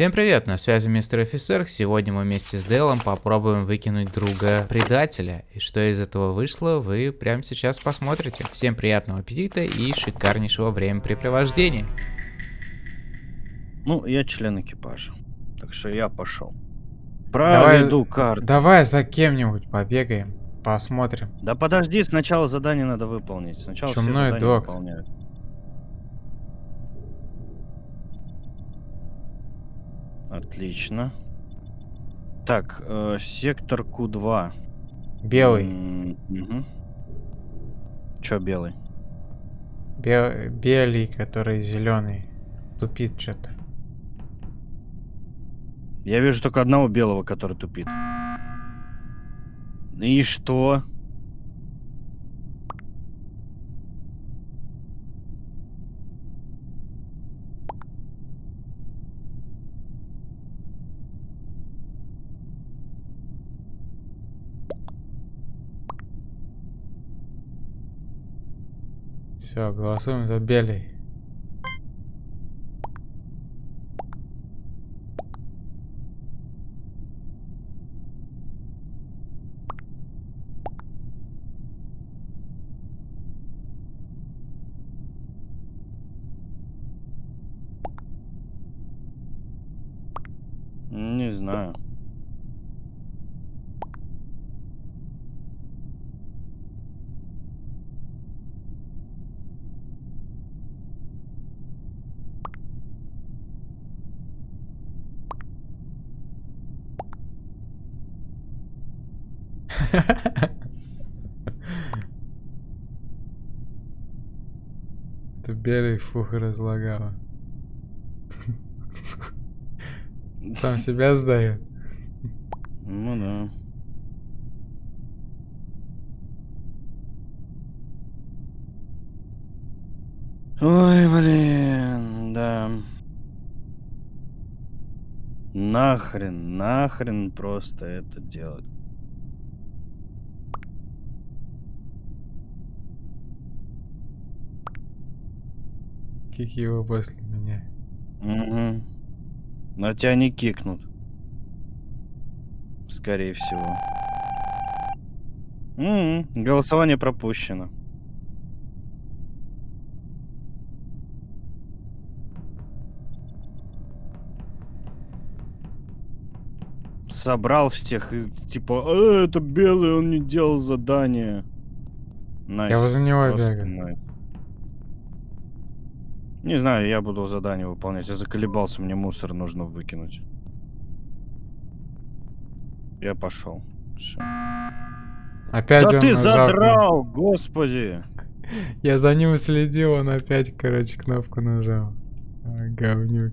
Всем привет, на связи мистер офицер. Сегодня мы вместе с Делом попробуем выкинуть друга предателя. И что из этого вышло, вы прямо сейчас посмотрите. Всем приятного аппетита и шикарнейшего времяпрепровождения. Ну, я член экипажа. Так что я пошел. Проведу карту. Давай за кем-нибудь побегаем, посмотрим. Да подожди, сначала задание надо выполнить. Сначала все Чумной задания док. выполняют. Отлично. Так, э, сектор Q2. Белый. М, мгм. Чё белый? Бел- белый, который зеленый. Тупит что-то. Я вижу только одного белого, который тупит. И что? Все, голосуем за белый. Не знаю. Это белый фух разлагала. Сам себя сдает. Ну да. Ой, блин, да. Нахрен, нахрен просто это делать. Кик его после меня. Угу. На тебя не кикнут. Скорее всего. М, Голосование пропущено. Собрал всех и типа, «Э, это белый, он не делал задание. Я возле него бегаю. Не знаю, я буду задание выполнять. Я заколебался, мне мусор нужно выкинуть. Я пошел. Всё. Опять да он ты задрал, господи! Я за ним следил, он опять, короче, кнопку нажал. Говнюк.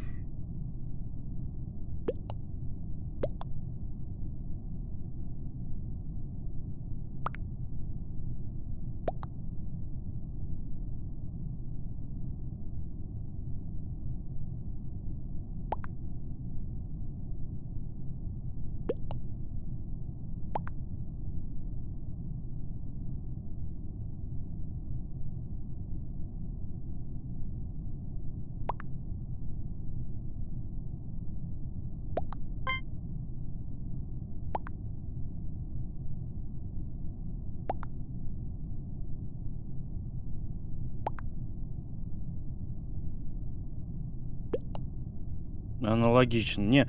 Аналогично. Не,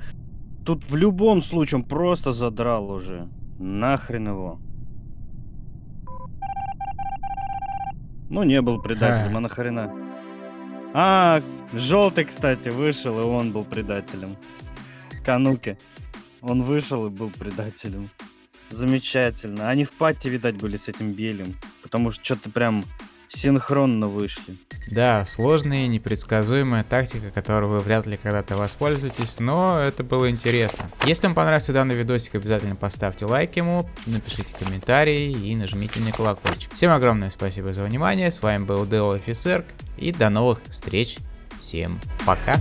тут в любом случае он просто задрал уже. Нахрен его. Ну, не был предателем, Ха. а нахрена? А, желтый, кстати, вышел, и он был предателем. Кануки. Он вышел и был предателем. Замечательно. Они в пати, видать, были с этим белым. Потому что что-то прям синхронно вышли. Да, сложная и непредсказуемая тактика, которую вы вряд ли когда-то воспользуетесь, но это было интересно. Если вам понравился данный видосик, обязательно поставьте лайк ему, напишите комментарий и нажмите на колокольчик. Всем огромное спасибо за внимание, с вами был Дэл Офисер, и до новых встреч, всем пока!